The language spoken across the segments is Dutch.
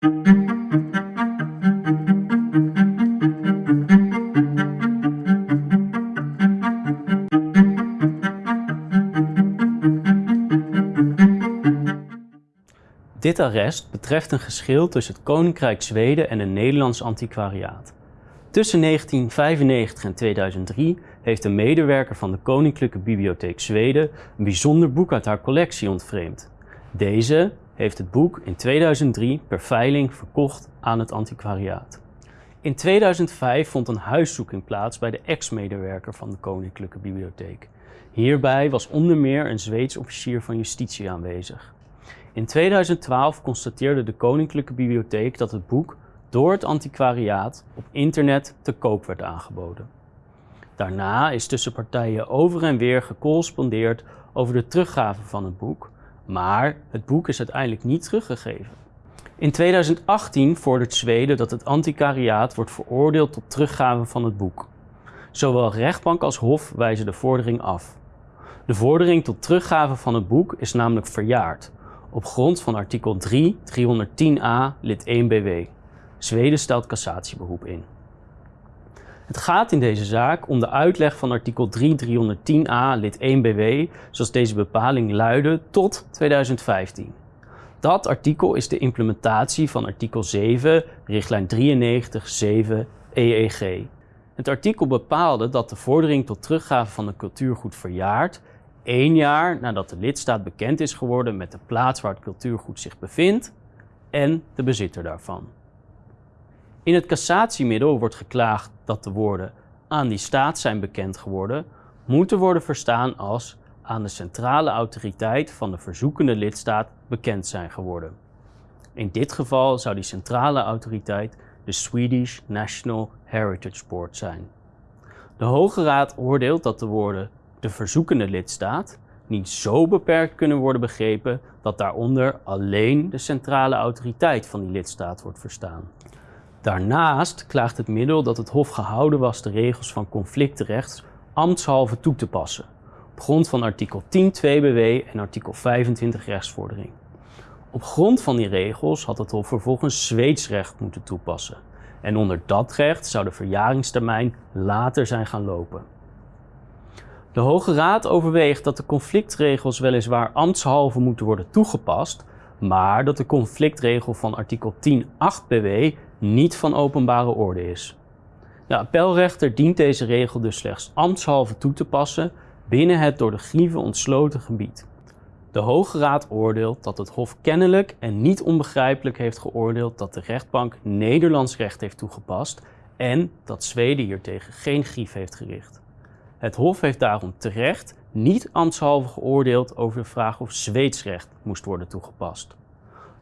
Dit arrest betreft een geschil tussen het Koninkrijk Zweden en het Nederlands antiquariaat. Tussen 1995 en 2003 heeft een medewerker van de Koninklijke Bibliotheek Zweden een bijzonder boek uit haar collectie ontvreemd. Deze heeft het boek in 2003 per veiling verkocht aan het antiquariaat. In 2005 vond een huiszoeking plaats bij de ex-medewerker van de Koninklijke Bibliotheek. Hierbij was onder meer een Zweeds officier van justitie aanwezig. In 2012 constateerde de Koninklijke Bibliotheek dat het boek door het antiquariaat op internet te koop werd aangeboden. Daarna is tussen partijen over en weer gecorrespondeerd over de teruggave van het boek, maar het boek is uiteindelijk niet teruggegeven. In 2018 vordert Zweden dat het antiquariaat wordt veroordeeld tot teruggave van het boek. Zowel rechtbank als hof wijzen de vordering af. De vordering tot teruggave van het boek is namelijk verjaard, op grond van artikel 3 310a lid 1 BW. Zweden stelt cassatieberoep in. Het gaat in deze zaak om de uitleg van artikel 3 310a lid 1 BW, zoals deze bepaling luidde, tot 2015. Dat artikel is de implementatie van artikel 7, richtlijn 93 EEG. Het artikel bepaalde dat de vordering tot teruggave van een cultuurgoed verjaart één jaar nadat de lidstaat bekend is geworden met de plaats waar het cultuurgoed zich bevindt en de bezitter daarvan. In het cassatiemiddel wordt geklaagd dat de woorden aan die staat zijn bekend geworden, moeten worden verstaan als aan de centrale autoriteit van de verzoekende lidstaat bekend zijn geworden. In dit geval zou die centrale autoriteit de Swedish National Heritage Board zijn. De Hoge Raad oordeelt dat de woorden de verzoekende lidstaat niet zo beperkt kunnen worden begrepen dat daaronder alleen de centrale autoriteit van die lidstaat wordt verstaan. Daarnaast klaagt het middel dat het Hof gehouden was de regels van conflictrecht ambtshalve toe te passen, op grond van artikel 10 2 BW en artikel 25 rechtsvordering. Op grond van die regels had het Hof vervolgens Zweeds recht moeten toepassen. En onder dat recht zou de verjaringstermijn later zijn gaan lopen. De Hoge Raad overweegt dat de conflictregels weliswaar ambtshalve moeten worden toegepast, maar dat de conflictregel van artikel 10.8 BW niet van openbare orde is. De appelrechter dient deze regel dus slechts ambtshalve toe te passen binnen het door de grieven ontsloten gebied. De Hoge Raad oordeelt dat het Hof kennelijk en niet onbegrijpelijk heeft geoordeeld dat de rechtbank Nederlands recht heeft toegepast en dat Zweden hiertegen geen grief heeft gericht. Het Hof heeft daarom terecht niet ambtshalve geoordeeld over de vraag of Zweeds recht moest worden toegepast.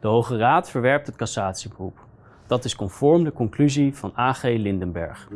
De Hoge Raad verwerpt het cassatieberoep. Dat is conform de conclusie van AG Lindenberg.